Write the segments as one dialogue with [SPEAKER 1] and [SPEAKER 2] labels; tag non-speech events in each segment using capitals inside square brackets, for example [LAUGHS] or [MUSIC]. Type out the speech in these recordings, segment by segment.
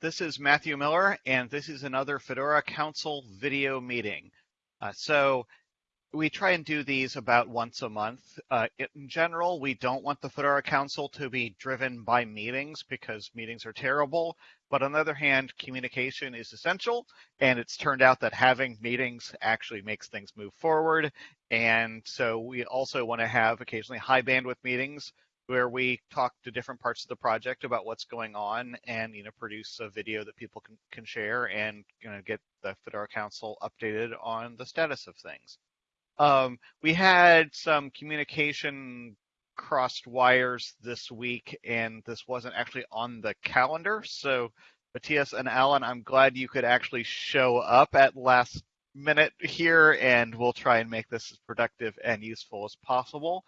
[SPEAKER 1] this is Matthew Miller, and this is another Fedora Council video meeting. Uh, so we try and do these about once a month. Uh, in general, we don't want the Fedora Council to be driven by meetings because meetings are terrible. But on the other hand, communication is essential, and it's turned out that having meetings actually makes things move forward. And so we also want to have occasionally high bandwidth meetings where we talk to different parts of the project about what's going on and you know produce a video that people can, can share and you know get the Fedora Council updated on the status of things. Um, we had some communication crossed wires this week, and this wasn't actually on the calendar. So, Matthias and Allan, I'm glad you could actually show up at last minute here, and we'll try and make this as productive and useful as possible.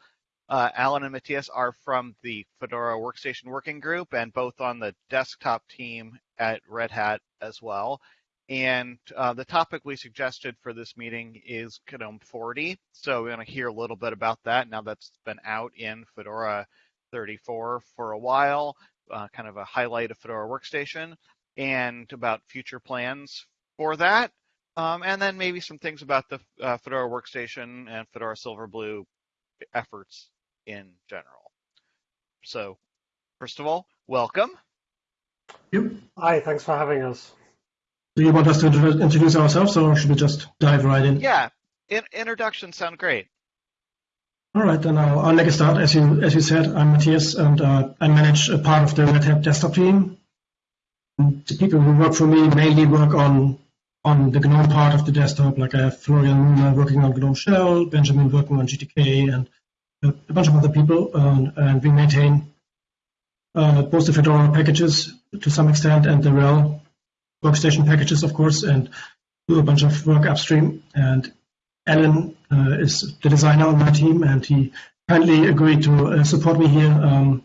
[SPEAKER 1] Uh, Allan and Matthias are from the Fedora Workstation Working Group and both on the desktop team at Red Hat as well. And uh, the topic we suggested for this meeting is GNOME 40. So we're going to hear a little bit about that now that's been out in Fedora 34 for a while, uh, kind of a highlight of Fedora Workstation, and about future plans for that. Um, and then maybe some things about the uh, Fedora Workstation and Fedora Silverblue efforts in general. So, first of all, welcome.
[SPEAKER 2] Yep.
[SPEAKER 3] Hi, thanks for having us.
[SPEAKER 2] Do you want us to introduce ourselves or should we just dive right in?
[SPEAKER 1] Yeah, in introductions sound great.
[SPEAKER 2] All right, then I'll, I'll make a start. As you as you said, I'm Matthias, and uh, I manage a part of the Red Hat desktop team. The people who work for me mainly work on on the GNOME part of the desktop. Like I have Florian working on GNOME Shell, Benjamin working on GTK, and a bunch of other people. Um, and we maintain uh, both the Fedora packages to some extent and the RHEL workstation packages, of course, and do a bunch of work upstream. And Allan uh, is the designer on my team, and he kindly agreed to uh, support me here. Um,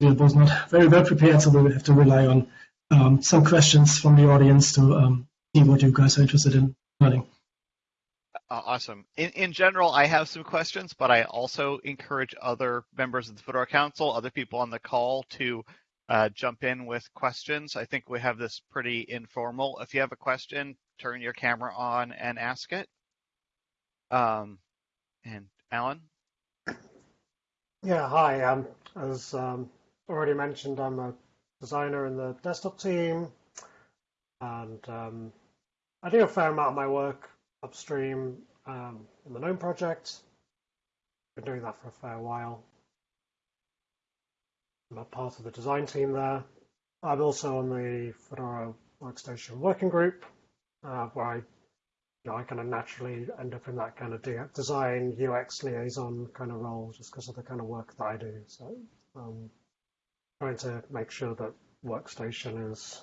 [SPEAKER 2] we was not very well prepared, so we will have to rely on um, some questions from the audience to um, see what you guys are interested in learning.
[SPEAKER 1] Awesome. In, in general, I have some questions, but I also encourage other members of the Fedora Council, other people on the call to uh, jump in with questions. I think we have this pretty informal. If you have a question, turn your camera on and ask it. Um, and Allan?
[SPEAKER 3] Yeah, hi. Um, as um, already mentioned, I'm a designer in the desktop team, and um, I do a fair amount of my work upstream um, in the GNOME project. Been doing that for a fair while. I'm a part of the design team there. I'm also on the Fedora Workstation Working Group, uh, where I, you know, I kind of naturally end up in that kind of design UX liaison kind of role, just because of the kind of work that I do. So, um, trying to make sure that Workstation is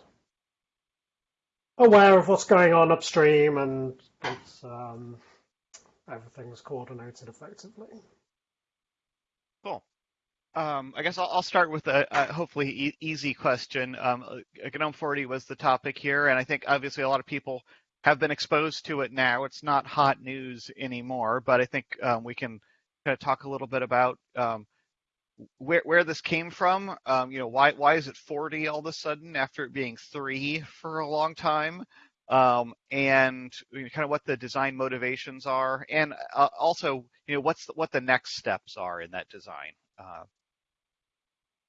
[SPEAKER 3] aware of what's going on upstream and um, everything's coordinated effectively.
[SPEAKER 1] Cool. Um, I guess I'll, I'll, start with a, a hopefully e easy question. Um, uh, GNOME 40 was the topic here, and I think obviously a lot of people have been exposed to it now. It's not hot news anymore, but I think um, we can kind of talk a little bit about um, where where this came from. Um, you know, why why is it 40 all of a sudden after it being three for a long time? Um, and kind of what the design motivations are, and uh, also you know what's the, what the next steps are in that design. Uh,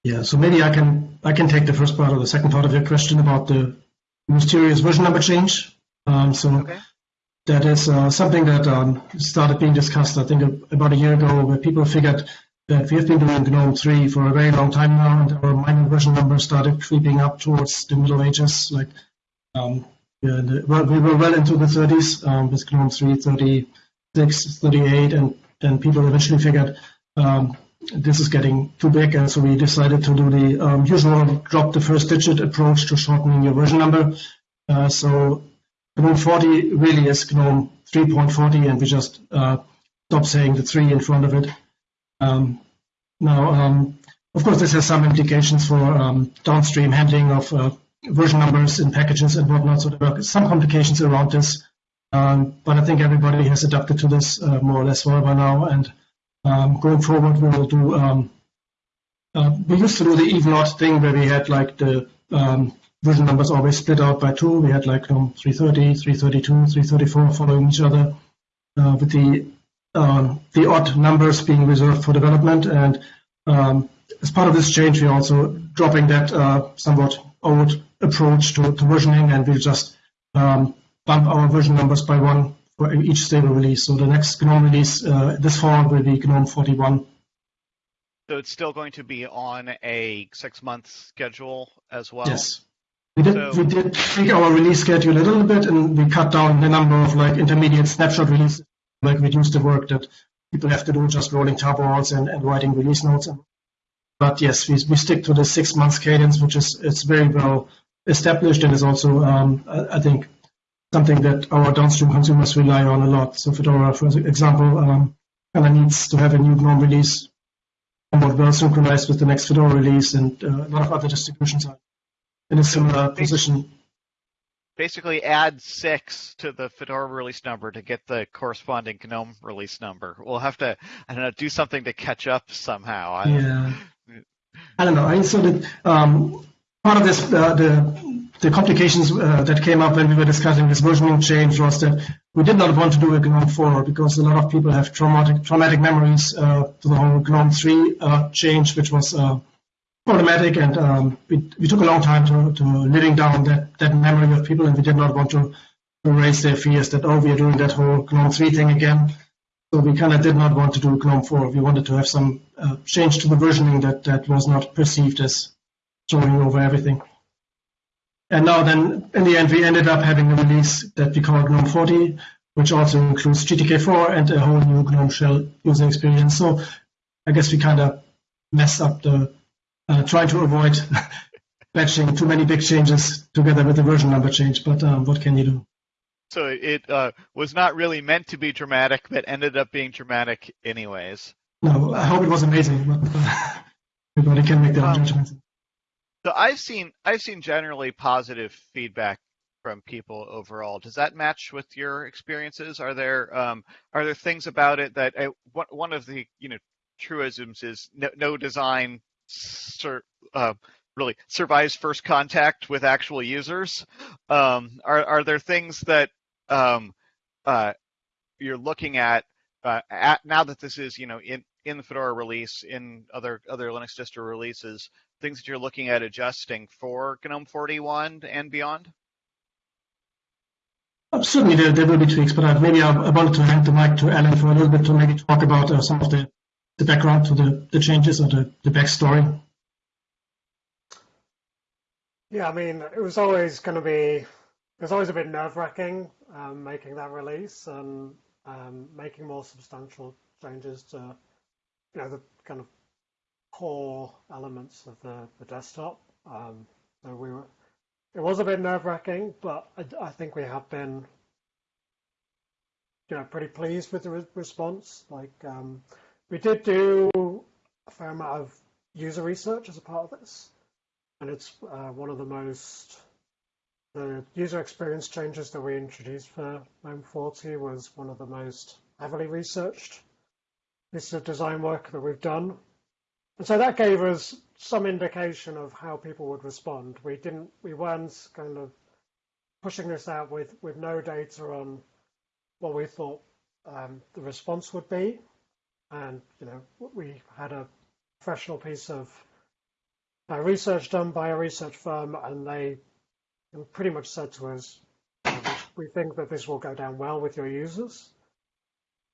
[SPEAKER 2] yeah, so maybe I can I can take the first part or the second part of your question about the mysterious version number change. Um, so okay. that is uh, something that um, started being discussed, I think, about a year ago, where people figured that we have been doing GNOME 3 for a very long time now, and our minor version numbers started creeping up towards the Middle Ages. Like, um, well, we were well into the 30s um, with GNOME 3, 36, 38, and then people eventually figured um, this is getting too big, and so we decided to do the um, usual drop the first digit approach to shortening your version number. Uh, so GNOME 40 really is GNOME 3.40, and we just uh, stop saying the 3 in front of it. Um, now, um, of course, this has some implications for um, downstream handling of uh, version numbers in packages and whatnot, so there are some complications around this. Um, but I think everybody has adapted to this uh, more or less well by now, and um, going forward, we will do. Um, uh, we used to do the even odd thing where we had like the um, version numbers always split out by two. We had like GNOME 330, 332, 334 following each other, uh, with the um, the odd numbers being reserved for development. And um, as part of this change, we're also dropping that uh, somewhat old approach to, to versioning, and we'll just um, bump our version numbers by one for each stable release. So the next GNOME release uh, this fall will be GNOME 41.
[SPEAKER 1] So it's still going to be on a six-month schedule as well.
[SPEAKER 2] Yes. We did,
[SPEAKER 1] So-
[SPEAKER 2] we did tweak our release schedule a little bit, and we cut down the number of like intermediate snapshot releases, like reduce the work that people have to do just rolling tabs and, and writing release notes. But yes, we, we stick to the six months cadence, which is it's very well established and is also, um, I, I think, something that our downstream consumers rely on a lot. So Fedora, for example, um, kind of needs to have a new GNOME release somewhat well synchronized with the next Fedora release, and uh, a lot of other distributions are in a similar position.
[SPEAKER 1] Basically, add six to the Fedora release number to get the corresponding GNOME release number. We'll have to, I don't know, do something to catch up somehow. I
[SPEAKER 2] Yeah. I don't know. I that um, part of this, uh, the the complications uh, that came up when we were discussing this versioning change was that we did not want to do a GNOME 4 because a lot of people have traumatic traumatic memories uh, to the whole GNOME 3 uh, change, which was uh, problematic, and um, we, we took a long time to, to living down that, that memory of people, and we did not want to, raise their fears that oh we are doing that whole GNOME 3 thing again. So we kind of did not want to do GNOME 4. We wanted to have some uh, change to the versioning that, that was not perceived as throwing over everything. And now then, in the end, we ended up having a release that we call GNOME 40, which also includes GTK4 and a whole new GNOME shell user experience. So I guess we kind of messed up the, uh, trying to avoid [LAUGHS] batching too many big changes together with the version number change. But um, what can you do?
[SPEAKER 1] So it uh, was not really meant to be dramatic, but ended up being dramatic anyways.
[SPEAKER 2] No, I hope it was amazing, but uh, [LAUGHS] everybody can make their own
[SPEAKER 1] Um,
[SPEAKER 2] judgments.
[SPEAKER 1] So I've seen I've seen generally positive feedback from people overall. Does that match with your experiences? Are there um, are there things about it that uh, one one of the you know truisms is no, no design sur- uh, really survives first contact with actual users. Um, are are there things that um, uh, you're looking at, uh, at now that this is you know in in the Fedora release, in other other Linux distro releases, things that you're looking at adjusting for GNOME 41 and beyond?
[SPEAKER 2] Uh, Certainly, there, there will be tweaks, but maybe I, I wanted to hand the mic to Allan for a little bit to maybe talk about uh, some of the, the background to the, the changes or the, the backstory.
[SPEAKER 3] Yeah, I mean, it was always going to be, it was always a bit nerve wracking um, making that release and um, making more substantial changes to, you know, the kind of core elements of the, the desktop. Um, so we were, it was a bit nerve wracking, but I, I think we have been, you know, pretty pleased with the re- response. Like, um, we did do a fair amount of user research as a part of this and it's uh, one of the most the user experience changes that we introduced for GNOME 40 was one of the most heavily researched pieces of design work that we've done. And so that gave us some indication of how people would respond. We didn't, we weren't kind of pushing this out with, with no data on what we thought um, the response would be. And, you know, we had a professional piece of uh, research done by a research firm, and they pretty much said to us, "We think that this will go down well with your users."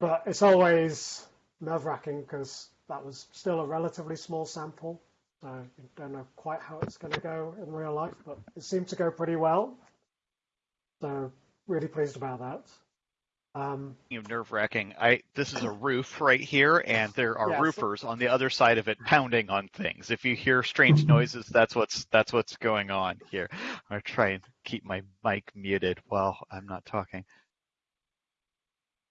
[SPEAKER 3] But it's always nerve-wracking because that was still a relatively small sample, so you don't know quite how it's going to go in real life. But it seemed to go pretty well, so really pleased about that. Um,
[SPEAKER 1] You know, nerve wracking. I this is a roof right here, and there are
[SPEAKER 3] Yes.
[SPEAKER 1] roofers on the other side of it pounding on things. If you hear strange noises, that's what's that's what's going on here. I try and keep my mic muted while I'm not talking.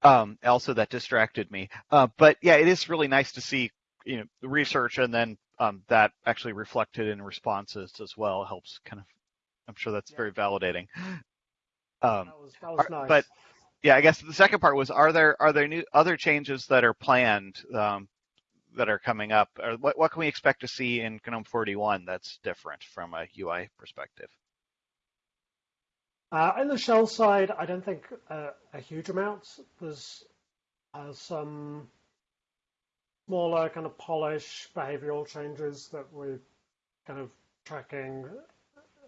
[SPEAKER 1] Um, also, that distracted me. Uh, but yeah, it is really nice to see you know research and then um, that actually reflected in responses as well. Helps kind of. I'm sure that's
[SPEAKER 3] Yeah.
[SPEAKER 1] very validating. Um,
[SPEAKER 3] that was that was nice.
[SPEAKER 1] but yeah, I guess the second part was: are there are there new other changes that are planned um, that are coming up? Or what what can we expect to see in GNOME 41 that's different from a UI perspective?
[SPEAKER 3] Uh, in the shell side, I don't think uh, a huge amount. There's uh, some smaller kind of polish behavioral changes that we're kind of tracking,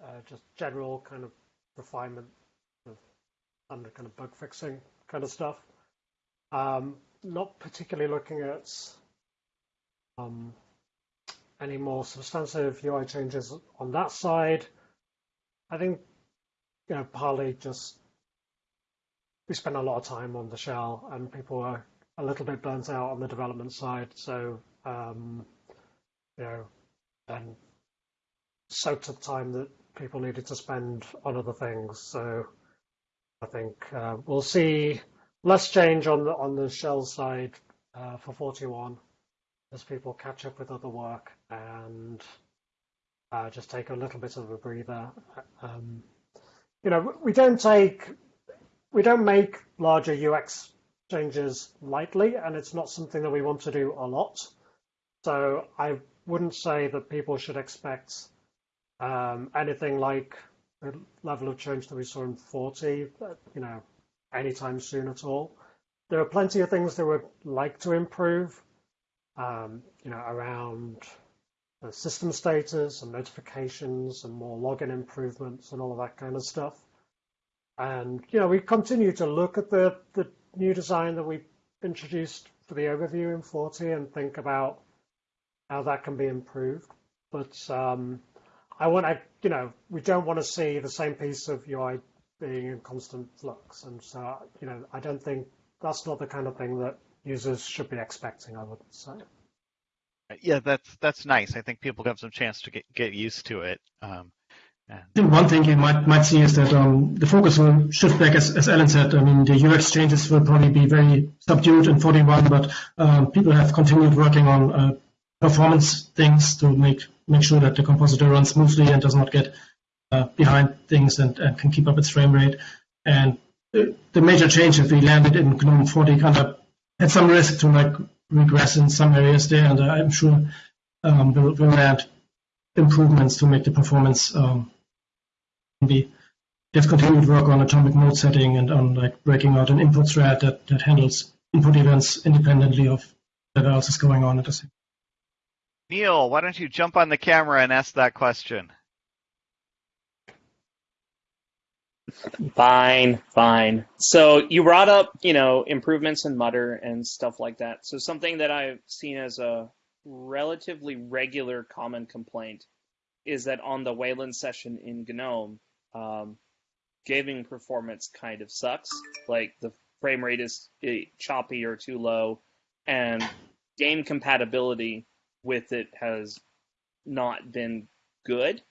[SPEAKER 3] uh, just general kind of refinement under kind of bug fixing kind of stuff. Um, not particularly looking at um, any more substantive UI changes on that side. I think, you know, partly just we spend a lot of time on the shell and people are a little bit burnt out on the development side. So, um, you know, and soaked up time that people needed to spend on other things. So I think uh, we'll see less change on the on the shell side uh, for 41 as people catch up with other work and uh, just take a little bit of a breather. Um, you know, we don't take we don't make larger UX changes lightly, and it's not something that we want to do a lot. So I wouldn't say that people should expect um, anything like the level of change that we saw in 40, you know, anytime soon at all. There are plenty of things that we'd like to improve, um, you know, around the system status and notifications and more login improvements and all of that kind of stuff. And, you know, we continue to look at the, the new design that we introduced for the overview in 40 and think about how that can be improved. But um, I want to, you know, we don't want to see the same piece of UI being in constant flux. And so, you know, I don't think that's not the kind of thing that users should be expecting, I would say.
[SPEAKER 1] Yeah, that's that's nice. I think people have some chance to get, get used to it. Um,
[SPEAKER 2] I think one thing you might might see is that um, the focus will shift back, as, as Allan said. I mean, the UX changes will probably be very subdued in 41, but um, people have continued working on uh, performance things to make make sure that the compositor runs smoothly and does not get uh, behind things and, and, can keep up its frame rate. And the, the major change that we landed in GNOME 40 kind of had some risk to like regress in some areas there, and I'm sure um, we'll, we'll add improvements to make the performance um, we have continued work on atomic mode setting and on like breaking out an input thread that, that handles input events independently of whatever else is going on at the same
[SPEAKER 1] Neil, why don't you jump on the camera and ask that question?
[SPEAKER 4] Fine, fine. So you brought up, you know, improvements in Mutter and stuff like that. So something that I've seen as a relatively regular common complaint is that on the Wayland session in GNOME, um, gaming performance kind of sucks. Like the frame rate is eh, choppy or too low, and game compatibility with it has not been good.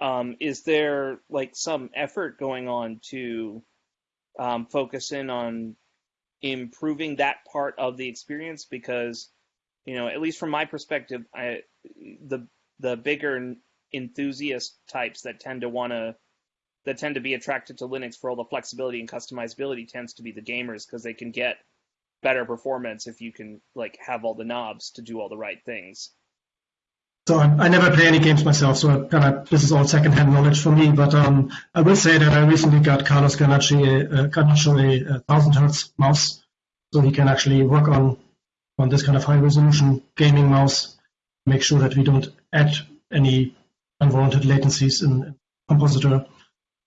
[SPEAKER 4] Um, is there like some effort going on to um, focus in on improving that part of the experience? Because you know, at least from my perspective, I, the the bigger enthusiast types that tend to want to that tend to be attracted to Linux for all the flexibility and customizability tends to be the gamers because they can get better performance if you can like have all the knobs to do all the right things.
[SPEAKER 2] So I, I never play any games myself, so I, kind of, this is all secondhand knowledge for me. But um, I will say that I recently got Carlos Garnacho a, a, a thousand hertz mouse, so he can actually work on on this kind of high resolution gaming mouse, make sure that we don't add any unwarranted latencies in Compositor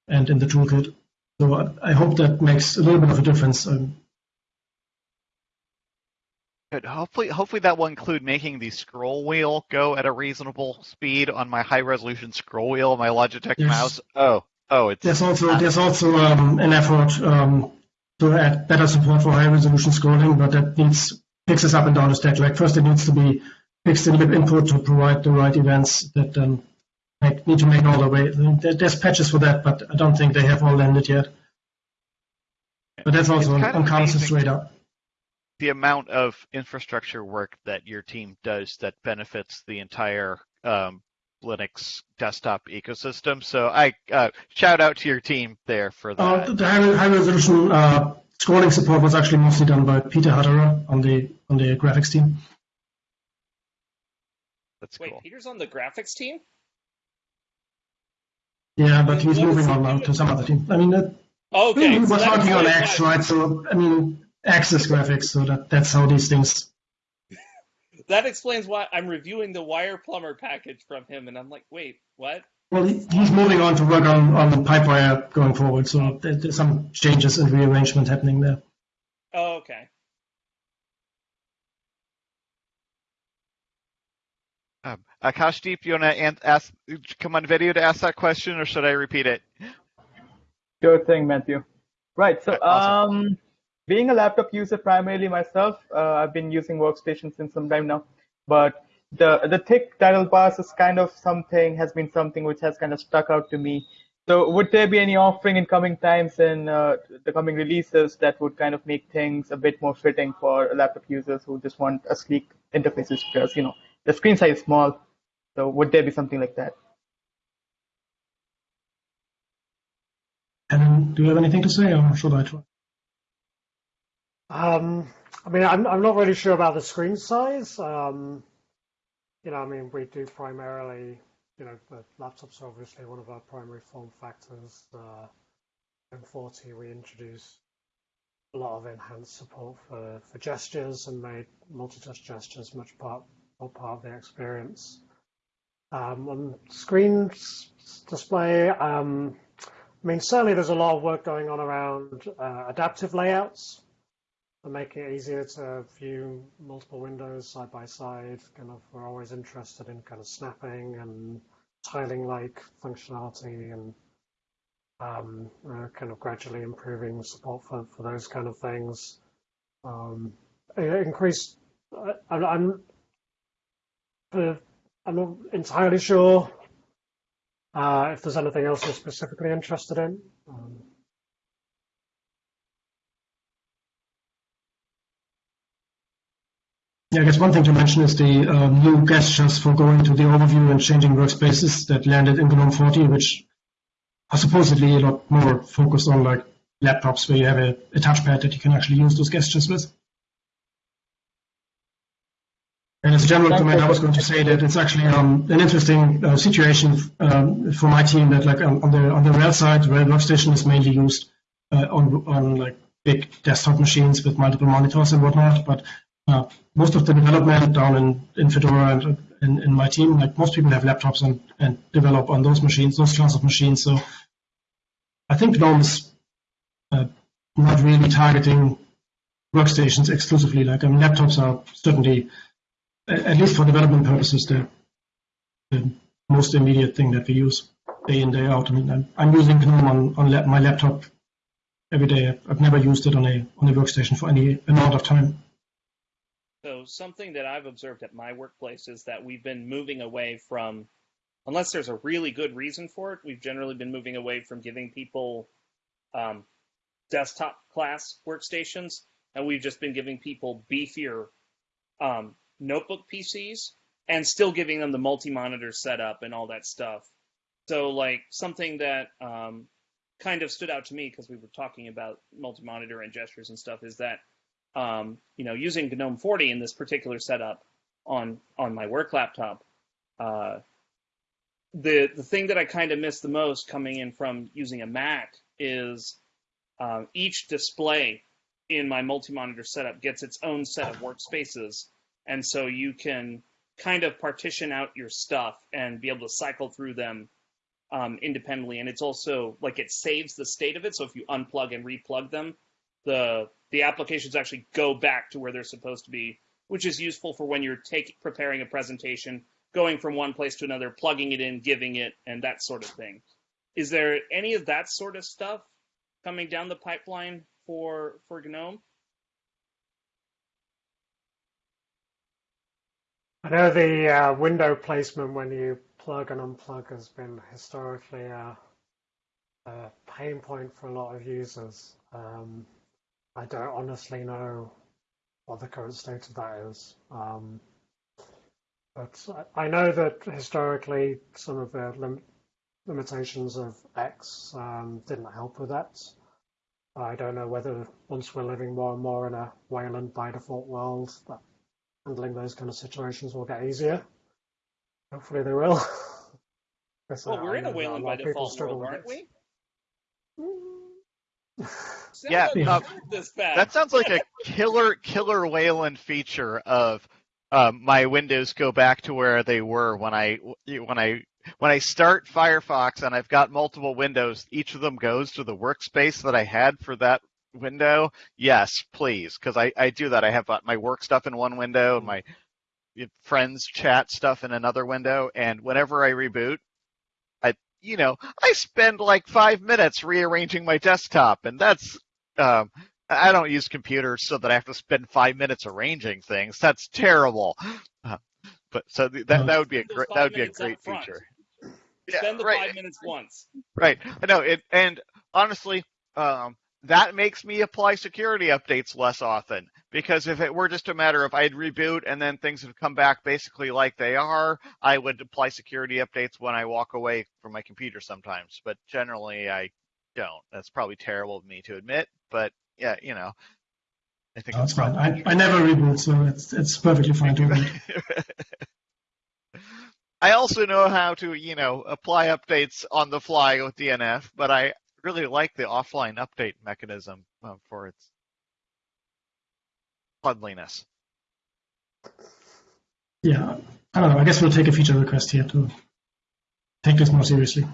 [SPEAKER 2] and in the toolkit. So I hope that makes a little bit of a difference. Um,
[SPEAKER 1] Good. Hopefully, hopefully that will include making the scroll wheel go at a reasonable speed on my high resolution scroll wheel, my Logitech yes. mouse. Oh, oh, it's.
[SPEAKER 2] There's also there's also um, an effort um, to add better support for high resolution scrolling, but that needs fixes up and down the stack. Like first, it needs to be fixed in libinput to provide the right events that um, make, need to make all the way. There's patches for that, but I don't think they have all landed yet. But that's also on, on Carlos's radar.
[SPEAKER 1] The amount of infrastructure work that your team does that benefits the entire um, Linux desktop ecosystem. So I uh, shout out to your team there for that.
[SPEAKER 2] Uh, the high, high resolution uh, scrolling support was actually mostly done by Peter Hutterer on the on the graphics team.
[SPEAKER 1] That's
[SPEAKER 4] Wait,
[SPEAKER 1] cool.
[SPEAKER 4] Peter's on the graphics team?
[SPEAKER 2] Yeah, but he's
[SPEAKER 4] What is
[SPEAKER 2] moving on now to some other team. I mean, uh,
[SPEAKER 4] Okay.
[SPEAKER 2] we were
[SPEAKER 4] so that
[SPEAKER 2] talking on X, right? So, I mean, X is graphics, so that, that's how these things. [LAUGHS]
[SPEAKER 4] That explains why I'm reviewing the WirePlumber package from him, and I'm like, wait, what?
[SPEAKER 2] Well, he's moving on to work on, on the Pipewire going forward, so there's some changes and rearrangement happening there.
[SPEAKER 4] Oh, okay.
[SPEAKER 1] Um, Akashdeep, you want to ask, come on video to ask that question, or should I repeat it?
[SPEAKER 5] Sure thing, Matthew. Right. So,
[SPEAKER 1] Awesome.
[SPEAKER 5] um, being a laptop user primarily myself, uh, I've been using Workstation since some time now. But the the thick title bars is kind of something has been something which has kind of stuck out to me. So, would there be any offering in coming times and uh, the coming releases that would kind of make things a bit more fitting for laptop users who just want a sleek interfaces because you know the screen size is small. So, would there be something like that?
[SPEAKER 2] And do you have anything to say, or should I try?
[SPEAKER 3] Um, I mean, I'm, I'm not really sure about the screen size. Um, you know, I mean, we do primarily, you know, the laptops are obviously one of our primary form factors. Uh, in 40, we introduced a lot of enhanced support for, for gestures and made multi-touch gestures much part, more part of the experience. Um, on screen display, um, I mean, certainly there's a lot of work going on around uh, adaptive layouts to make it easier to view multiple windows side by side. Kind of, we're always interested in kind of snapping and tiling-like functionality and um, uh, kind of gradually improving support for, for those kind of things. Um, increase. I'm, I'm, I'm not entirely sure uh, if there's anything else you're specifically interested in. Um,
[SPEAKER 2] Yeah, I guess one thing to mention is the um, new gestures for going to the overview and changing workspaces that landed in GNOME 40, which are supposedly a lot more focused on like laptops where you have a, a touchpad that you can actually use those gestures with. And as a general comment. I was going to say that it's actually um, an interesting uh, situation um, for my team that like on, the on the RHEL side, RHEL Workstation is mainly used uh, on on like big desktop machines with multiple monitors and whatnot. But uh, most of the development down in, in Fedora and in, in my team, like most people have laptops and, and develop on those machines, those class of machines. So I think GNOME is uh, not really targeting workstations exclusively. Like I mean, laptops are certainly, at least for development purposes, the, the most immediate thing that we use day in day out. I mean, I'm, I'm using GNOME on, on la- my laptop every day. I've never used it on a on a workstation for any amount of time.
[SPEAKER 4] So something that I've observed at my workplace is that we've been moving away from, unless there's a really good reason for it, we've generally been moving away from giving people um, desktop class workstations, and we've just been giving people beefier um, notebook PCs, and still giving them the multi-monitor setup and all that stuff. So like something that um, kind of stood out to me because we were talking about multi-monitor and gestures and stuff is that um, you know, using GNOME 40 in this particular setup on on my work laptop, uh, the the thing that I kind of miss the most coming in from using a Mac is um, each display in my multi-monitor setup gets its own set of workspaces, and so you can kind of partition out your stuff and be able to cycle through them um, independently. And it's also like it saves the state of it. So if you unplug and replug them, the the applications actually go back to where they're supposed to be, which is useful for when you're taking preparing a presentation, going from one place to another, plugging it in, giving it, and that sort of thing. Is there any of that sort of stuff coming down the pipeline for for GNOME?
[SPEAKER 3] I know the uh, window placement when you plug and unplug has been historically a, a pain point for a lot of users. Um, I don't honestly know what the current state of that is. Um, but I I know that historically some of the lim- limitations of X um, didn't help with that. I don't know whether once we're living more and more in a Wayland by default world, that handling those kind of situations will get easier. Hopefully they will. [LAUGHS]
[SPEAKER 4] Well, we're in a Wayland by default world, aren't we? [LAUGHS] [LAUGHS]
[SPEAKER 1] Yeah,
[SPEAKER 4] I'm this bad.
[SPEAKER 1] That sounds like a killer killer Wayland feature of um, my windows go back to where they were when I when I when I start Firefox and I've got multiple windows. Each of them goes to the workspace that I had for that window. Yes, please, because I I do that. I have uh, my work stuff in one window and my friends chat stuff in another window, and whenever I reboot, I you know I spend like five minutes rearranging my desktop, and that's um, I don't use computers so that I have to spend five minutes arranging things. That's terrible. Uh, but so th- that that would be a great that would be a great feature.
[SPEAKER 4] Spend the
[SPEAKER 1] right,
[SPEAKER 4] five minutes once.
[SPEAKER 1] right. I know it, and honestly, um, that makes me apply security updates less often because if it were just a matter of I'd reboot and then things would come back basically like they are, I would apply security updates when I walk away from my computer sometimes. But generally, I don't. That's probably terrible of me to admit, but yeah, you know, I think
[SPEAKER 2] No,
[SPEAKER 1] it's
[SPEAKER 2] it's fine. I, I never reboot, so it's it's perfectly fine to reboot. [LAUGHS]
[SPEAKER 1] I also know how to, you know, apply updates on the fly with DNF, but I really like the offline update mechanism uh, for its cleanliness.
[SPEAKER 2] Yeah, I don't know. I guess we'll take a feature request here to take this more seriously.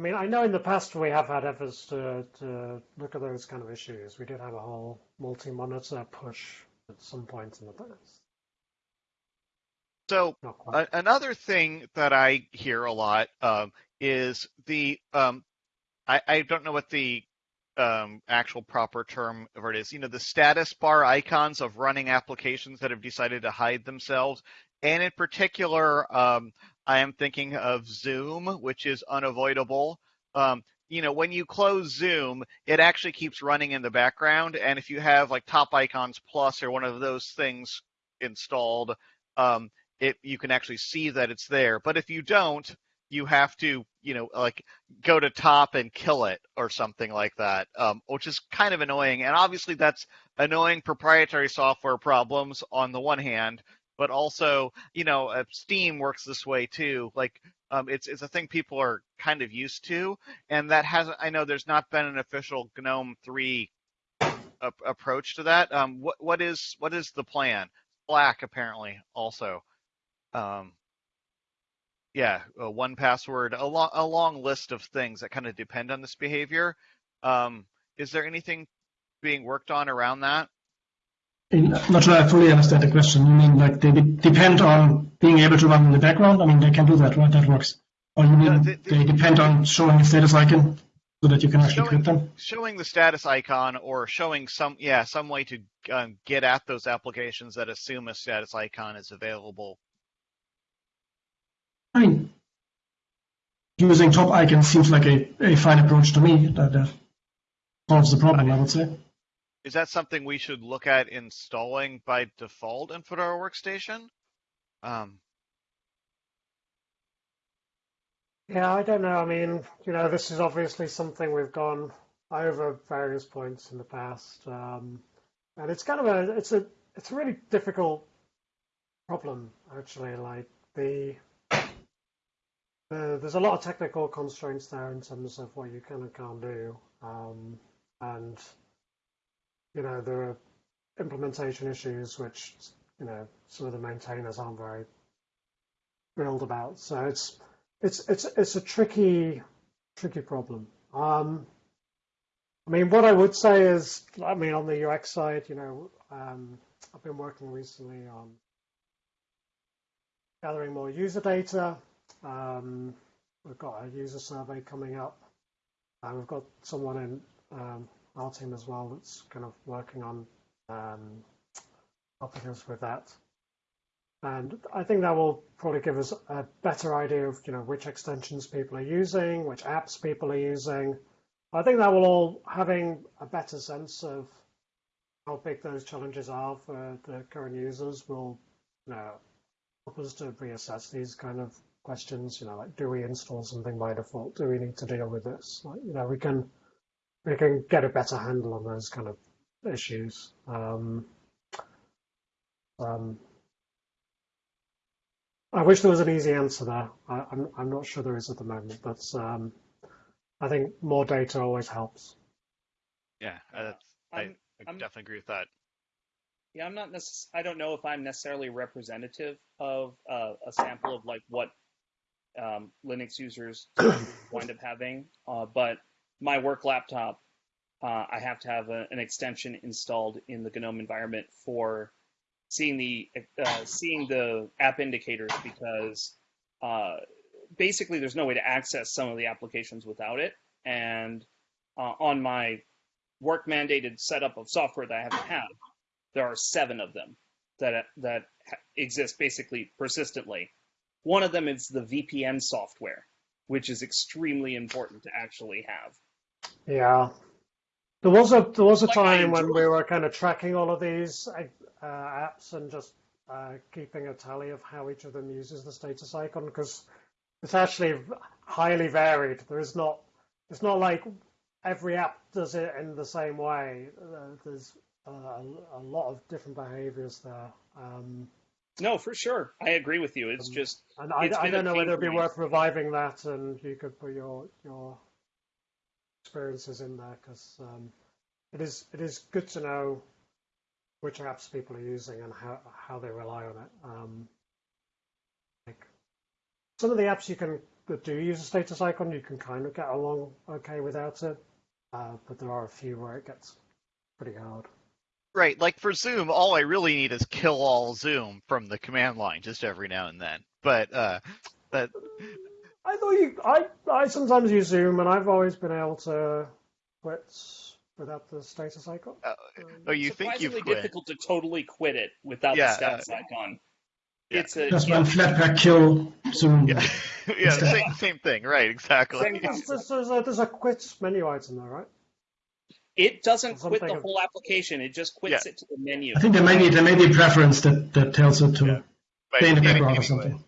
[SPEAKER 3] I mean, I know in the past we have had efforts to, to look at those kind of issues. We did have a whole multi-monitor push at some point in the past.
[SPEAKER 1] So another thing that I hear a lot um, is the um, I, I don't know what the um, actual proper term for it is. You know, the status bar icons of running applications that have decided to hide themselves, and in particular, um, I am thinking of Zoom, which is unavoidable. Um, you know, when you close Zoom, it actually keeps running in the background, and if you have like Top Icons Plus or one of those things installed, um, it you can actually see that it's there. But if you don't, you have to, you know, like go to top and kill it or something like that, um, which is kind of annoying. And obviously, that's annoying proprietary software problems on the one hand, but also, you know, uh, Steam works this way too. Like, um, it's it's a thing people are kind of used to, and that hasn't. I know there's not been an official GNOME three approach to that. Um, what what is what is the plan? Slack apparently also. Um, yeah, uh, 1Password, a, lo- a long list of things that kind of depend on this behavior. Um, is there anything being worked on around that?
[SPEAKER 2] I'm not sure I fully understand the question. You mean like they de- depend on being able to run in the background? I mean, they can do that, right? That works. Or you mean
[SPEAKER 1] No, they-
[SPEAKER 2] depend on showing a status icon so that you can actually
[SPEAKER 1] Showing-
[SPEAKER 2] them?
[SPEAKER 1] Showing the status icon or showing some, yeah, some way to um, get at those applications that assume a status icon is available.
[SPEAKER 2] I mean, using top icons seems like a, a fine approach to me. That, that solves the problem, I would say.
[SPEAKER 1] Is that something we should look at installing by default in Fedora Workstation? Um,
[SPEAKER 3] Yeah, I don't know. I mean, you know, this is obviously something we've gone over various points in the past, um, and it's kind of a it's a it's a really difficult problem actually. Like the, the there's a lot of technical constraints there in terms of what you can and can't do, um, and you know there are implementation issues which you know some of the maintainers aren't very thrilled about. So it's it's it's it's a tricky tricky problem. Um, I mean, what I would say is, I mean, on the UX side, you know, um, I've been working recently on gathering more user data. Um, we've got a user survey coming up, and we've got someone in um, our team as well that's kind of working on um, helping us with that. And I think that will probably give us a better idea of, you know, which extensions people are using, which apps people are using. I think that will all having a better sense of how big those challenges are for the current users will, you know, help us to reassess these kind of questions. You know, like do we install something by default? Do we need to deal with this? Like, you know, we can we can get a better handle on those kind of issues. Um, um, I wish there was an easy answer there. I, I'm, I'm not sure there is at the moment, but um, I think more data always helps.
[SPEAKER 1] Yeah, uh, that's, I,
[SPEAKER 4] I'm-
[SPEAKER 1] I
[SPEAKER 4] I'm-
[SPEAKER 1] definitely agree with that.
[SPEAKER 4] Yeah, I'm not necess- I don't know if I'm necessarily representative of uh, a sample of like what um, Linux users [COUGHS] wind up having, uh, but my work laptop, uh, I have to have a, an extension installed in the GNOME environment for seeing the uh, seeing the app indicators because uh, basically there's no way to access some of the applications without it, and uh, on my work mandated setup of software that I have to have there are seven of them that that exist basically persistently. One of them is the VPN software, which is extremely important to actually have.
[SPEAKER 3] Yeah. There was a there was a
[SPEAKER 4] Like
[SPEAKER 3] time when we were kind of tracking all of these uh, apps and just uh, keeping a tally of how each of them uses the status icon because it's actually highly varied. There is not it's not like every app does it in the same way. Uh, there's uh, a, a lot of different behaviors there. Um,
[SPEAKER 4] No, for sure, I agree with you. It's
[SPEAKER 3] Um,
[SPEAKER 4] just
[SPEAKER 3] and I, I don't know whether it'd be worth reviving that and you could put your your experiences in there because um, it is it is good to know which apps people are using and how how they rely on it. Um, like some of the apps you can that do use a status icon, you can kind of get along okay without it, uh, but there are a few where it gets pretty hard.
[SPEAKER 1] Right, like for Zoom, all I really need is kill all Zoom from the command line just every now and then. But uh, that
[SPEAKER 3] I thought you. I I sometimes use Zoom, and I've always been able to quit without the status icon.
[SPEAKER 1] Uh,
[SPEAKER 3] Um,
[SPEAKER 1] oh, you think
[SPEAKER 4] surprisingly
[SPEAKER 1] you've quit?
[SPEAKER 4] difficult to totally quit it without
[SPEAKER 1] Yeah,
[SPEAKER 4] the status icon.
[SPEAKER 1] yeah.
[SPEAKER 4] It's a
[SPEAKER 2] Just
[SPEAKER 4] yeah,
[SPEAKER 2] run flatpak kill Zoom.
[SPEAKER 1] Yeah, [LAUGHS] yeah, same, same thing. Right, exactly.
[SPEAKER 4] Same.
[SPEAKER 3] There's, there's, there's a, there's a quit menu item there, right?
[SPEAKER 4] it doesn't quit the whole application. It just quits it to the menu.
[SPEAKER 2] I think there may be there may be a preference that, that tells it to
[SPEAKER 1] Yeah. But
[SPEAKER 2] stay in the
[SPEAKER 1] any-
[SPEAKER 2] background or
[SPEAKER 1] anyway,
[SPEAKER 2] something.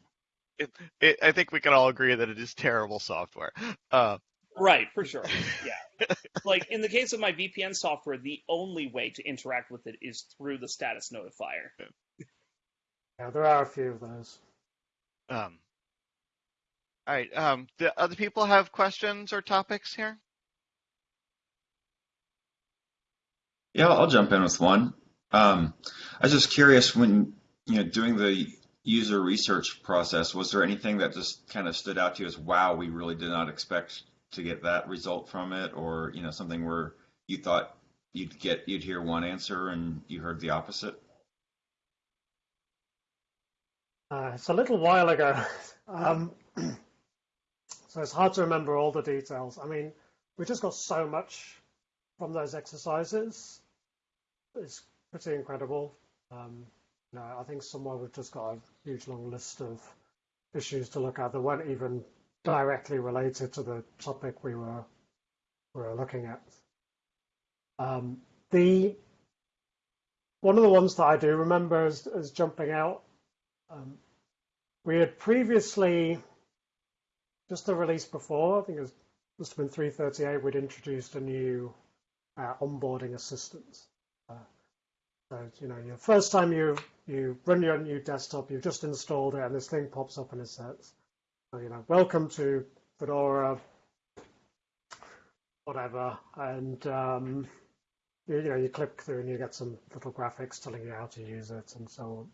[SPEAKER 1] It, I think we can all agree that it is terrible software. Uh,
[SPEAKER 4] Right, for sure. Yeah. like in the case of my VPN software, the only way to interact with it is through the status notifier.
[SPEAKER 3] Yeah, there are a few of those.
[SPEAKER 1] um, all right. Um, do other people have questions or topics here?
[SPEAKER 6] Yeah, I'll jump in with one. Um, I was just curious when you know doing the user research process, was there anything that just kind of stood out to you as wow, we really did not expect to get that result from it, or you know something where you thought you'd get you'd hear one answer and you heard the opposite?
[SPEAKER 3] Uh, it's a little while ago, [LAUGHS] um, [CLEARS THROAT] so it's hard to remember all the details. I mean, we just got so much from those exercises. It's pretty incredible. Um, know, I think somewhere we've just got a huge long list of issues to look at that weren't even directly related to the topic we were we were looking at. Um, the one of the ones that I do remember as, as jumping out um, we had previously, just the release before, I think it was, must have been 338, we'd introduced a new uh, onboarding assistant. Uh, so, you know, your first time you you run your new desktop, you've just installed it, and this thing pops up and it says, you know, welcome to Fedora, whatever, and um, you, you know, you click through and you get some little graphics telling you how to use it and so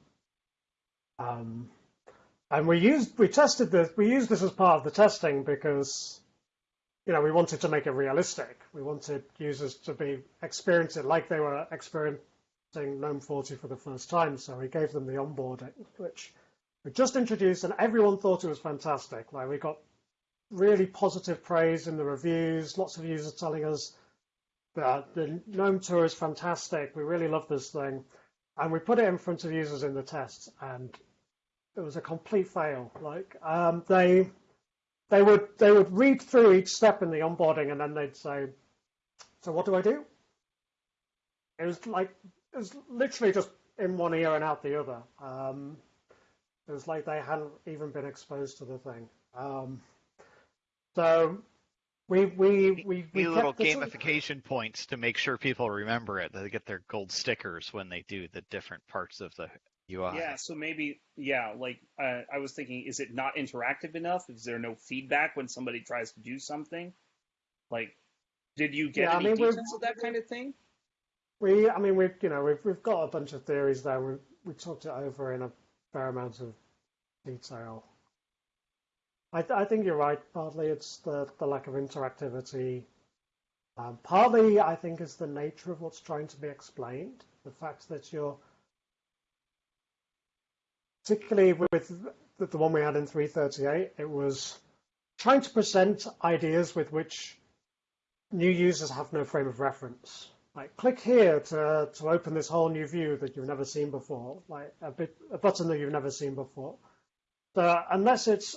[SPEAKER 3] on. Um, and we used we tested this we used this as part of the testing because you know we wanted to make it realistic. We wanted users to be experience it like they were experiencing GNOME 40 for the first time. So we gave them the onboarding, which we just introduced, and everyone thought it was fantastic. Like we got really positive praise in the reviews. Lots of users telling us that the GNOME tour is fantastic. We really love this thing, and we put it in front of users in the tests, and it was a complete fail. Like um, they they would they would read through each step in the onboarding and then they'd say, "So what do I do?" It was like it was literally just in one ear and out the other. Um, it was like they hadn't even been exposed to the thing. Um, so we we we, we
[SPEAKER 1] Need little
[SPEAKER 3] kept the-
[SPEAKER 1] gamification points to make sure people remember it. They get their gold stickers when they do the different parts of the UI.
[SPEAKER 4] Yeah, so maybe, yeah, like uh, I was thinking, is it not interactive enough? Is there no feedback when somebody tries to do something? Like, did you get
[SPEAKER 3] Yeah, I
[SPEAKER 4] any
[SPEAKER 3] mean, we're-
[SPEAKER 4] details of that kind of thing?
[SPEAKER 3] We, I mean, we've you know we've we've got a bunch of theories there. We we talked it over in a fair amount of detail. I th- I think you're right. Partly it's the the lack of interactivity. Um, partly I think is the nature of what's trying to be explained. The fact that you're particularly with the, the one we had in 338, it was trying to present ideas with which new users have no frame of reference. Like click here to to open this whole new view that you've never seen before, like a bit a button that you've never seen before. So unless it's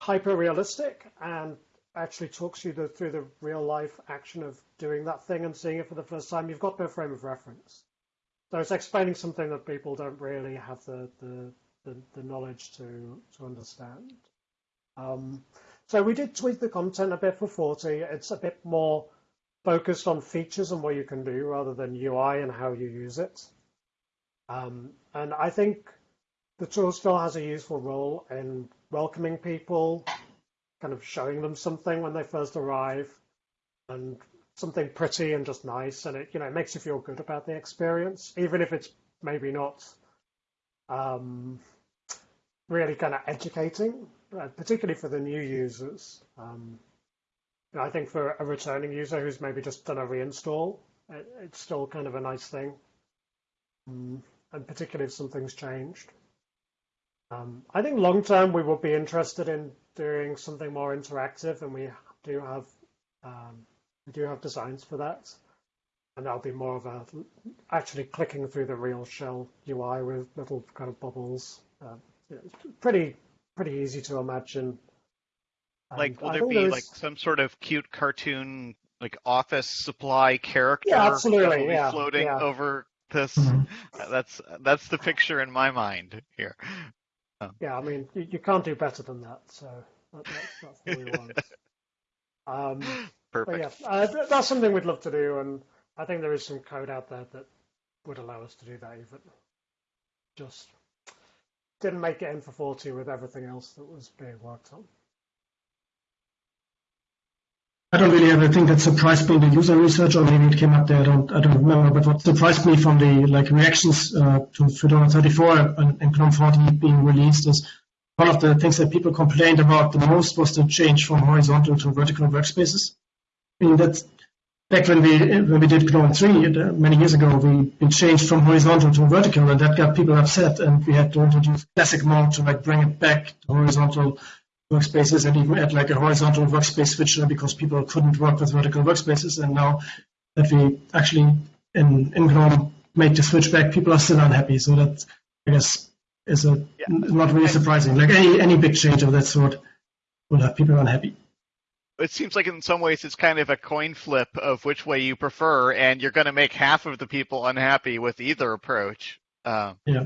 [SPEAKER 3] hyper realistic and actually talks you the, through the real life action of doing that thing and seeing it for the first time, you've got no frame of reference. So it's explaining something that people don't really have the the, the, the knowledge to to understand. Um, so we did tweak the content a bit for 40. It's a bit more focused on features and what you can do rather than UI and how you use it. Um, and I think the tool still has a useful role in welcoming people, kind of showing them something when they first arrive, and something pretty and just nice, and it you know it makes you feel good about the experience, even if it's maybe not um, really kind of educating, uh, particularly for the new users. Um, I think for a returning user who's maybe just done a reinstall, it, it's still kind of a nice thing, um, and particularly if something's changed. Um, I think long term we will be interested in doing something more interactive, and we do have um, we do have designs for that, and that'll be more of a actually clicking through the real shell UI with little kind of bubbles. Uh, you know, pretty pretty easy to imagine.
[SPEAKER 1] Like, will
[SPEAKER 3] I
[SPEAKER 1] there be
[SPEAKER 3] there's-
[SPEAKER 1] like some sort of cute cartoon, like office supply character
[SPEAKER 3] Yeah, absolutely, yeah,
[SPEAKER 1] floating
[SPEAKER 3] yeah.
[SPEAKER 1] over this?
[SPEAKER 2] Mhm.
[SPEAKER 1] That's that's the picture in my mind here.
[SPEAKER 3] Yeah, I mean, you, you can't do better than that. So that, that's, that's what we want. [LAUGHS] Um,
[SPEAKER 1] Perfect.
[SPEAKER 3] yeah, uh, that's something we'd love to do, and I think there is some code out there that would allow us to do that. Even just didn't make it in for 40 with everything else that was being worked on.
[SPEAKER 2] I don't really have anything that surprised me the user research, or maybe it came up there. I don't, I don't remember. But what surprised me from the like reactions uh, to Fedora 34 and, and GNOME 40 being released is one of the things that people complained about the most was the change from horizontal to vertical workspaces. I mean, that's back when we when we did GNOME 3 uh, many years ago, we, we changed from horizontal to vertical, and that got people upset, and we had to introduce classic mode to like bring it back to horizontal workspaces and even add like a horizontal workspace switcher because people couldn't work with vertical workspaces. And now that we actually in, in GNOME made the switch back, people are still unhappy. So that I guess is a
[SPEAKER 1] Yeah.
[SPEAKER 2] not really surprising. Like any any big change of that sort will have people unhappy.
[SPEAKER 1] It seems like in some ways it's kind of a coin flip of which way you prefer, and you're going to make half of the people unhappy with either approach. Um,
[SPEAKER 2] Yeah.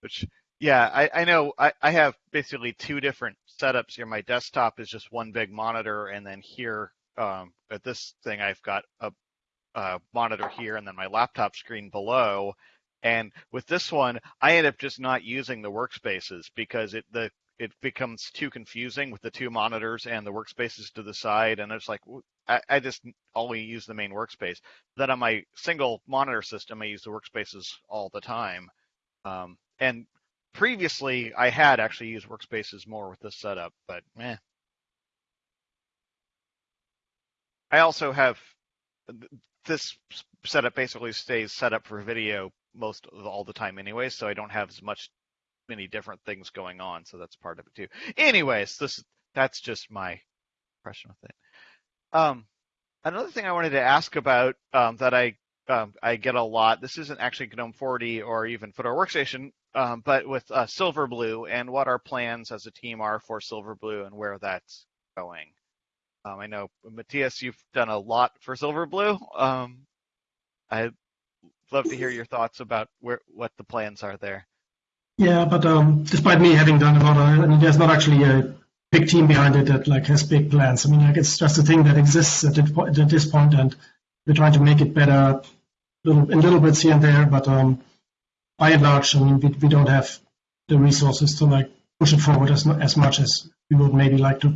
[SPEAKER 1] Which, yeah, I, I know I, I have basically two different setups here. My desktop is just one big monitor, and then here um, at this thing, I've got a, a monitor here, and then my laptop screen below. And with this one, I end up just not using the workspaces because it the it becomes too confusing with the two monitors and the workspaces to the side, and it's like I just only use the main workspace. Then on my single monitor system, I use the workspaces all the time. Um, and previously, I had actually used workspaces more with this setup, but eh. I also have this setup basically stays set up for video most of all the time anyway, so I don't have as much many different things going on, so that's part of it too. Anyways, this that's just my impression with it. Um, another thing I wanted to ask about um, that I um, I get a lot. This isn't actually GNOME 40 or even Fedora Workstation, um, but with uh, Silverblue and what our plans as a team are for Silverblue and where that's going. Um, I know Matthias, you've done a lot for Silverblue. Um, I'd love to hear your thoughts about where what the plans are there.
[SPEAKER 2] Yeah, but um, despite me having done a lot, I mean, there's not actually a big team behind it that like has big plans. I mean, like it's just a thing that exists at, at this point, and we're trying to make it better, little in little bits here and there. But um, by and large, I mean, we, we don't have the resources to like push it forward as as much as we would maybe like to.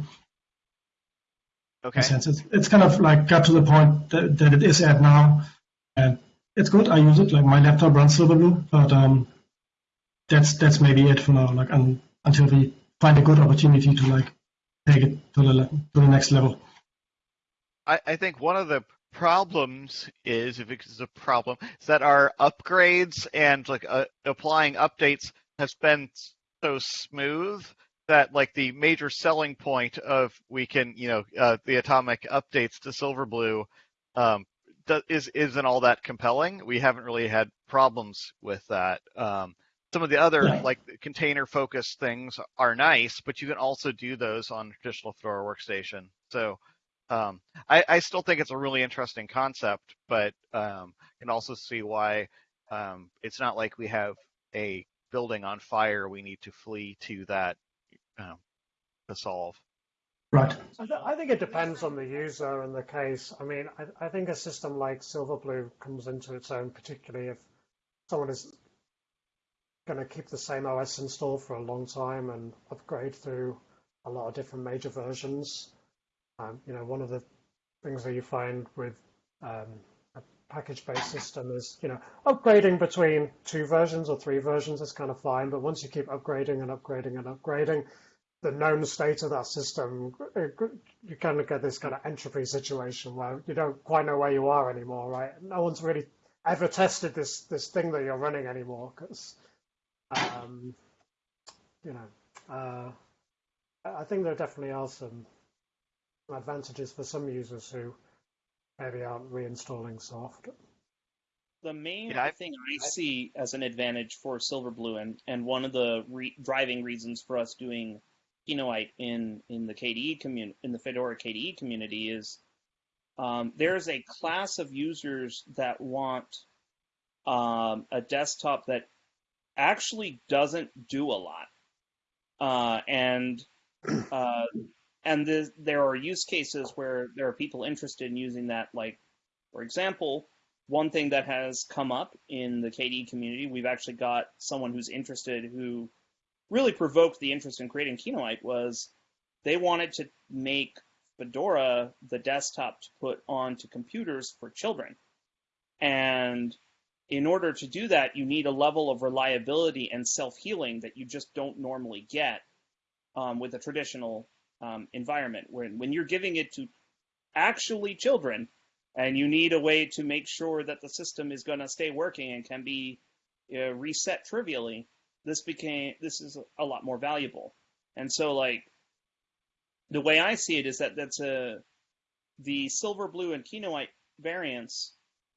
[SPEAKER 1] Okay.
[SPEAKER 2] sense. It's, it's kind of like got to the point that, that it is at now, and it's good. I use it. Like my laptop runs Silverblue, but um, that's that's maybe it for now. Like un, until we find a good opportunity to like take it to the to the next level.
[SPEAKER 1] I, I think one of the problems is, if it's a problem, is that our upgrades and like uh, applying updates has been so smooth that like the major selling point of we can, you know, uh, the atomic updates to Silverblue um, do- is isn't all that compelling. We haven't really had problems with that. Um, some of the other
[SPEAKER 2] Yeah.
[SPEAKER 1] like container focused things are nice, but you can also do those on traditional Fedora workstation. So um, I, I still think it's a really interesting concept, but um, can also see why um, it's not like we have a building on fire we need to flee to that um, to solve.
[SPEAKER 2] Right.
[SPEAKER 3] I, th- I think it depends on the user and the case. I mean, I, I think a system like Silverblue comes into its own, particularly if someone is going to keep the same OS installed for a long time and upgrade through a lot of different major versions. Um, you know, one of the things that you find with um, a package-based system is, you know, upgrading between two versions or three versions is kind of fine, but once you keep upgrading and upgrading and upgrading, the known state of that system, uh, you kind of get this kind of entropy situation where you don't quite know where you are anymore, right? No one's really ever tested this this thing that you're running anymore because, um, you know, uh, I I think there definitely are some advantages for some users who maybe aren't reinstalling soft.
[SPEAKER 4] The main
[SPEAKER 1] Yeah, I-
[SPEAKER 4] thing I see as an advantage for Silverblue, and, and one of the re- driving reasons for us doing Kinoite in in the KDE community, in the Fedora KDE community, is um, there is a class of users that want um, a desktop that actually doesn't do a lot, uh, and uh, and the, there are use cases where there are people interested in using that. Like, for example, one thing that has come up in the KDE community, we've actually got someone who's interested who really provoked the interest in creating Kinoite was they wanted to make Fedora the desktop to put onto computers for children. And in order to do that, you need a level of reliability and self healing that you just don't normally get um, with a traditional um, environment. When, when you're giving it to actually children, and you need a way to make sure that the system is going to stay working and can be uh, reset trivially, this became this is a lot more valuable. And so, like the way I see it is that that's a the Silverblue, and Kinoite variants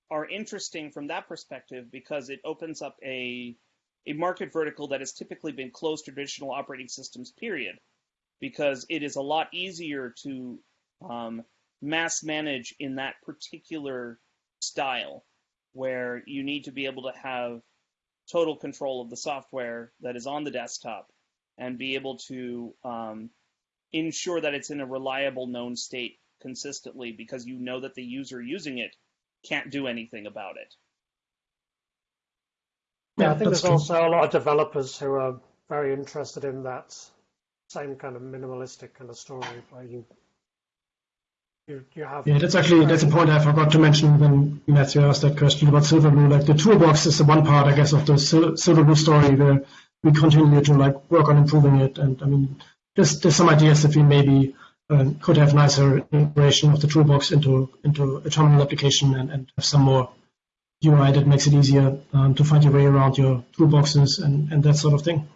[SPEAKER 4] are interesting from that perspective because it opens up a a market vertical that has typically been closed to traditional operating systems. Period, because it is a lot easier to um, mass manage in that particular style, where you need to be able to have total control of the software that is on the desktop and be able to um, ensure that it's in a reliable known state consistently because you know that the user using it can't do anything about it.
[SPEAKER 3] Yeah, I think
[SPEAKER 2] that's
[SPEAKER 3] there's
[SPEAKER 2] true.
[SPEAKER 3] also a lot of developers who are very interested in that same kind of minimalistic kind of story where you you, you have
[SPEAKER 2] Yeah, that's actually that's a point I forgot to mention when Matthew asked that question about Silverblue. Like the toolbox is the one part, I guess, of the Sil- Silverblue story where we continue to like work on improving it. And I mean, there's there's some ideas that we maybe uh, could have nicer integration of the toolbox into into a terminal application and, and have some more UI that makes it easier um, to find your way around your toolboxes and, and that sort of thing.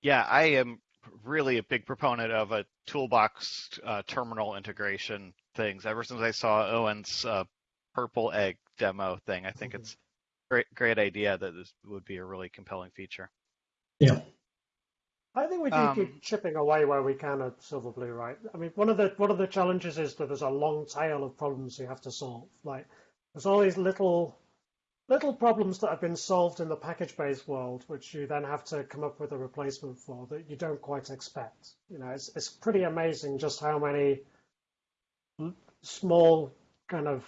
[SPEAKER 1] Yeah, I am really a big proponent of a toolbox uh, terminal integration things. Ever since I saw Owen's uh, purple egg demo thing, I think
[SPEAKER 3] Mhm.
[SPEAKER 1] it's great great idea that this would be a really compelling feature. Yeah.
[SPEAKER 3] I think we do
[SPEAKER 1] Um,
[SPEAKER 3] keep chipping away where we can at Silverblue, right? I mean, one of the one of the challenges is that there's a long tail of problems you have to solve. Like, there's all these little little problems that have been solved in the package-based world, which you then have to come up with a replacement for that you don't quite expect. You know, it's it's pretty amazing just how many small kind of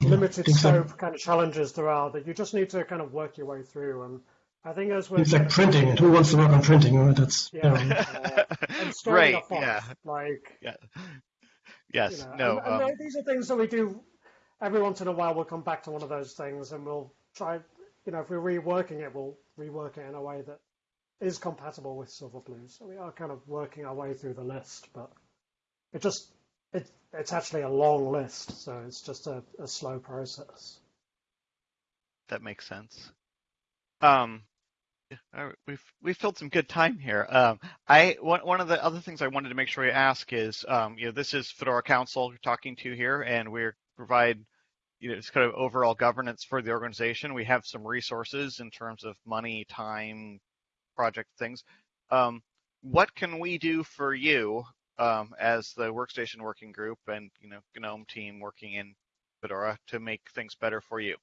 [SPEAKER 2] Yeah,
[SPEAKER 3] limited
[SPEAKER 2] things like-
[SPEAKER 3] scope kind of challenges there are that you just need to kind of work your way through. And I think as we're
[SPEAKER 2] It's like printing, and who wants to work on printing? Right? That's
[SPEAKER 3] Yeah.
[SPEAKER 2] you know,
[SPEAKER 3] uh, and storing
[SPEAKER 1] right.
[SPEAKER 3] a font,
[SPEAKER 1] Yeah.
[SPEAKER 3] like
[SPEAKER 1] Yeah.
[SPEAKER 3] You
[SPEAKER 1] Yes.
[SPEAKER 3] know,
[SPEAKER 1] no.
[SPEAKER 3] and, and
[SPEAKER 1] um,
[SPEAKER 3] these are things that we do every once in a while. We'll come back to one of those things, and we'll try. You know, if we're reworking it, we'll rework it in a way that is compatible with Silverblue. So we are kind of working our way through the list, but it just it it's actually a long list, so it's just a, a slow process.
[SPEAKER 1] that makes sense. Um, all right, we've we've filled some good time here. Um, I one one of the other things I wanted to make sure we ask is, um, you know, this is Fedora Council you're talking to here, and we provide, you know, it's kind of overall governance for the organization. We have some resources in terms of money, time, project things. Um, what can we do for you um, as the workstation working group and you know GNOME team working in Fedora to make things better for you?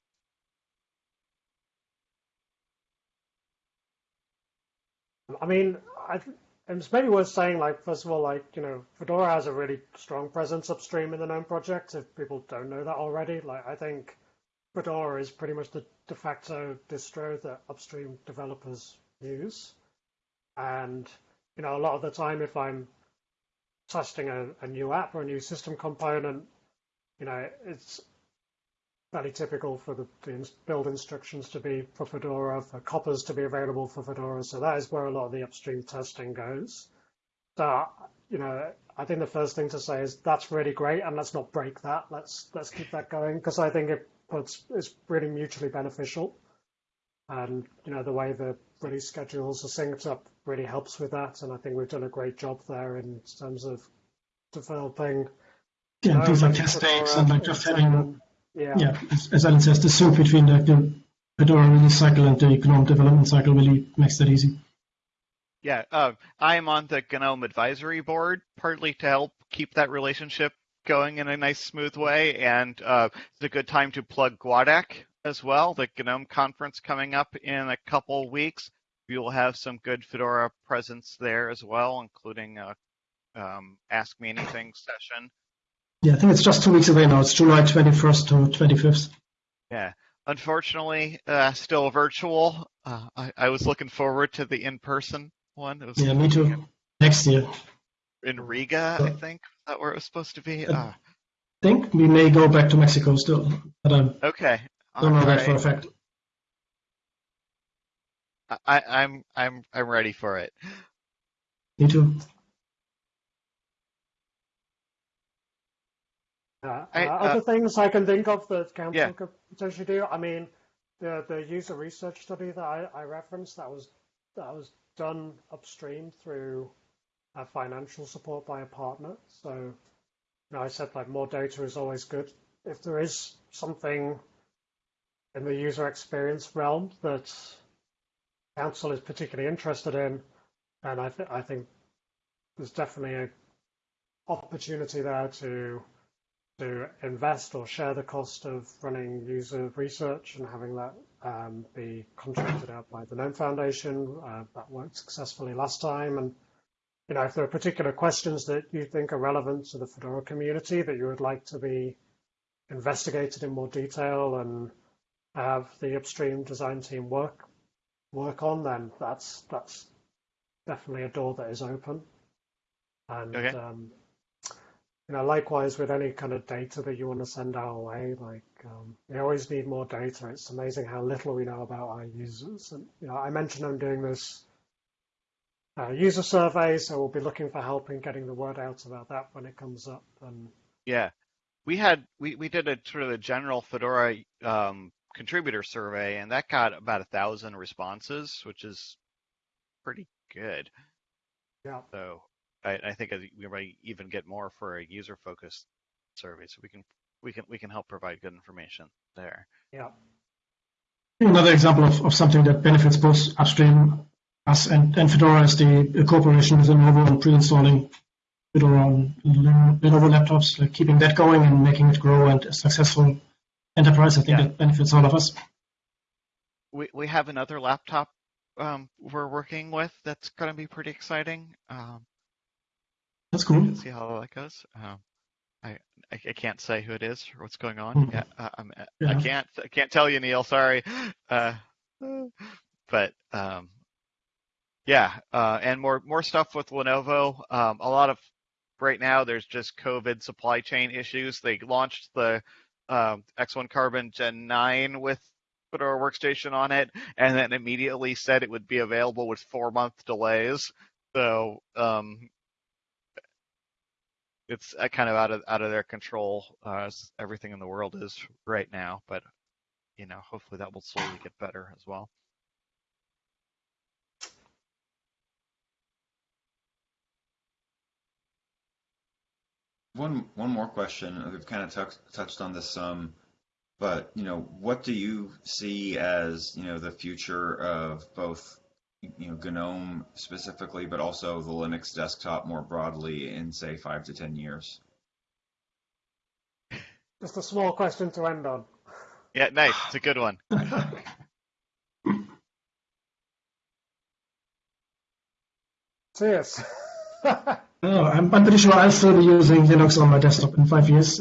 [SPEAKER 3] I mean, I, it's maybe worth saying, like, first of all, like, you know, Fedora has a really strong presence upstream in the GNOME project. If people don't know that already, like, I think Fedora is pretty much the de facto distro that upstream developers use. And, you know, a lot of the time, if I'm testing a, a new app or a new system component, you know, it's fairly typical for the, the build instructions to be for Fedora, for COPRs to be available for Fedora. So that is where a lot of the upstream testing goes. So, you know, I think the first thing to say is that's really great, and let's not break that. Let's let's keep that going because I think it puts it's really mutually beneficial. And you know, the way the release schedules are synced up really helps with that. And I think we've done a great job there in terms of developing
[SPEAKER 2] yeah, things like test takes and like just having
[SPEAKER 3] yeah.
[SPEAKER 2] yeah, as, as Allan says, the sync between the, the Fedora release cycle and the GNOME development cycle really makes that easy.
[SPEAKER 1] Yeah, uh, I am on the GNOME advisory board, partly to help keep that relationship going in a nice, smooth way, and uh, it's a good time to plug GUADEC as well. The GNOME conference coming up in a couple weeks. We will have some good Fedora presence there as well, including a um, Ask Me Anything session.
[SPEAKER 2] Yeah, I think it's just two weeks away now. It's July 21st to 25th.
[SPEAKER 1] Yeah, unfortunately, uh, still virtual. Uh, I, I was looking forward to the in-person one.
[SPEAKER 2] Yeah, me too. Next year.
[SPEAKER 1] in Riga, I think. Is that where it was supposed to be?
[SPEAKER 2] Uh,
[SPEAKER 1] Uh,
[SPEAKER 2] I think we may go back to Mexico still, but I
[SPEAKER 1] okay.
[SPEAKER 2] don't know that for a fact.
[SPEAKER 1] I, I'm I'm I'm ready for it.
[SPEAKER 2] Me too.
[SPEAKER 3] Uh,
[SPEAKER 1] I-
[SPEAKER 3] uh,
[SPEAKER 1] uh,
[SPEAKER 3] other things I can think of that council
[SPEAKER 1] Yeah.
[SPEAKER 3] could potentially do. I mean, the the user research study that I, I referenced that was that was done upstream through uh, financial support by a partner. So, you know, I said like more data is always good. If there is something in the user experience realm that council is particularly interested in, then I think I think there's definitely a opportunity there to to invest or share the cost of running user research and having that um, be contracted out by the GNOME Foundation. Uh, that worked successfully last time. And you know, if there are particular questions that you think are relevant to the Fedora community that you would like to be investigated in more detail and have the upstream design team work work on, then that's that's definitely a door that is open. And
[SPEAKER 1] Okay.
[SPEAKER 3] um, you know, likewise with any kind of data that you want to send our way, like um, we always need more data. It's amazing how little we know about our users. And you know, I mentioned I'm doing this uh, user survey, so we'll be looking for help in getting the word out about that when it comes up. And
[SPEAKER 1] Yeah, we had we we did a sort of a general Fedora um, contributor survey, and that got about a thousand responses, which is pretty good.
[SPEAKER 3] yeah,
[SPEAKER 1] So I, I think we might even get more for a user-focused survey, so we can we can we can help provide good information there.
[SPEAKER 3] yeah,
[SPEAKER 2] Another example of, of something that benefits both upstream, us and, and Fedora is the cooperation with Lenovo and pre-installing Fedora on Lenovo laptops, like keeping that going and making it grow and a successful enterprise. I think
[SPEAKER 1] Yeah.
[SPEAKER 2] that benefits all of us.
[SPEAKER 1] We we have another laptop um, we're working with that's going to be pretty exciting. Um,
[SPEAKER 2] That's cool.
[SPEAKER 1] See how that goes. Um, I I, I can't say who it is or what's going on.
[SPEAKER 2] Mhm.
[SPEAKER 1] Yeah, uh, I'm, I can't. I can't tell you, Neal. Sorry. Uh, but um, yeah, uh, and more more stuff with Lenovo. Um, a lot of right now, there's just COVID supply chain issues. They launched the um, X1 Carbon Gen 9 with Fedora Workstation on it, and then immediately said it would be available with four month delays. So um, it's uh, kind of out of out of their control. Uh, as everything in the world is right now, but you know, hopefully that will slowly get better as well.
[SPEAKER 6] One one more question. We've kind of touched touched on this some, but you know, what do you see as you know the future of both you know GNOME specifically, but also the Linux desktop more broadly in say five to ten years?
[SPEAKER 3] Just a small question to end on.
[SPEAKER 1] Yeah, nice. It's a good one. [LAUGHS]
[SPEAKER 3] Cheers. [LAUGHS]
[SPEAKER 2] Oh, I'm, I'm pretty sure I'll still be using Linux on my desktop in five years.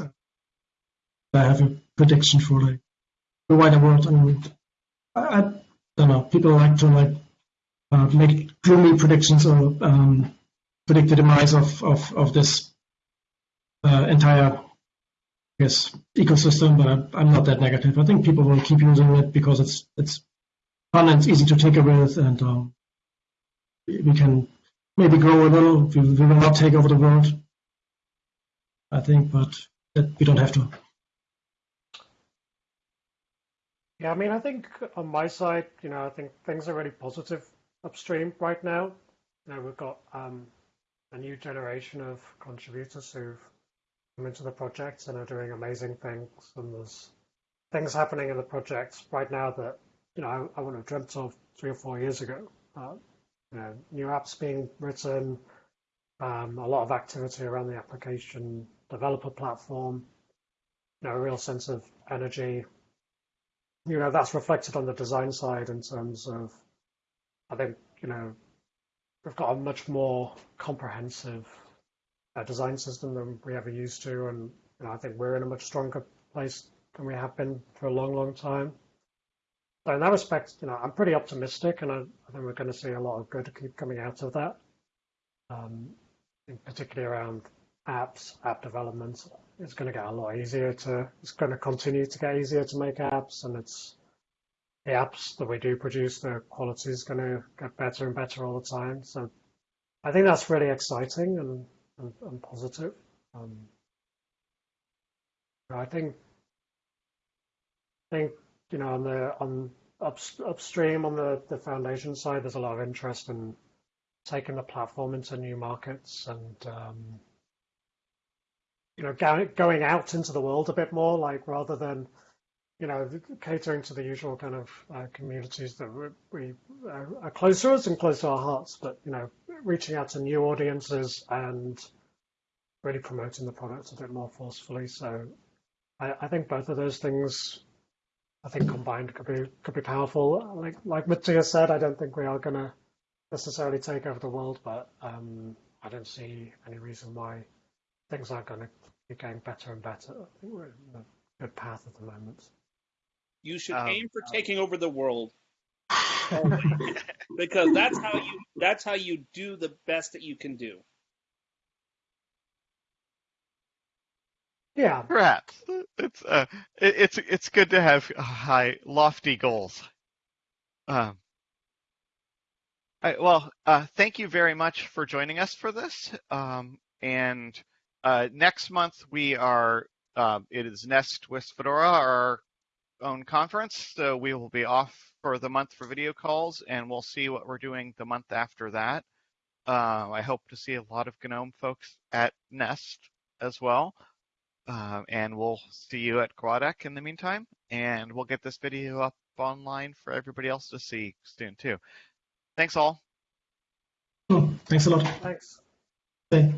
[SPEAKER 2] I have a prediction for like the wider world. I mean, I, I don't know. People like to like uh, make gloomy predictions or um, predict the demise of of, of this uh, entire, I guess, ecosystem. But I'm, I'm not that negative. I think people will keep using it because it's it's fun and it's easy to tinker with, and um, we can maybe grow a little. We, we will not take over the world, I think, but that we don't have to.
[SPEAKER 3] Yeah, I mean, I think on my side, you know, I think things are really positive upstream right now. You know, we've got um, a new generation of contributors who've come into the project and are doing amazing things. And there's things happening in the project right now that, you know, I, I wouldn't have dreamt of three or four years ago. Uh, you know, new apps being written, um, a lot of activity around the application developer platform, you know, a real sense of energy you know that's reflected on the design side in terms of I think you know we've got a much more comprehensive uh, design system than we ever used to, and you know, I think we're in a much stronger place than we have been for a long, long time. So in that respect, you know, I'm pretty optimistic, and I, I think we're going to see a lot of good keep coming out of that, um, in particularly around apps, app development it's going to get a lot easier to, it's going to continue to get easier to make apps and it's, apps that we do produce, the quality is going to get better and better all the time. So I think that's really exciting and, and, and positive. Um, I think, I think, you know, on the, on up, upstream on the, the foundation side, there's a lot of interest in taking the platform into new markets and, um, you know, going out into the world a bit more, like rather than, you know, catering to the usual kind of uh, communities that we, uh, are close to us and close to our hearts, but you know, reaching out to new audiences and really promoting the product a bit more forcefully. So, I, I think both of those things, I think combined could be could be powerful. Like like Matthias said, I don't think we are going to necessarily take over the world, but um, I don't see any reason why things aren't going to be getting better and better. I think we're in a good path at the moment.
[SPEAKER 4] You should
[SPEAKER 1] Um,
[SPEAKER 4] aim for taking over the world, [LAUGHS] because that's how you that's how you do the best that you can do.
[SPEAKER 3] Yeah,
[SPEAKER 1] Perhaps it's uh, it, it's it's good to have high, lofty goals. Um, all right, well, uh, thank you very much for joining us for this. Um, and uh, next month we are uh, it is Nest with Fedora, our own conference. So we will be off for the month for video calls, and we'll see what we're doing the month after that. Uh, I hope to see a lot of GNOME folks at Nest as well. Uh, and we'll see you at GUADEC in the meantime, and we'll get this video up online for everybody else to see soon too. Thanks all.
[SPEAKER 2] Oh, thanks a lot.
[SPEAKER 3] thanks.
[SPEAKER 2] Bye.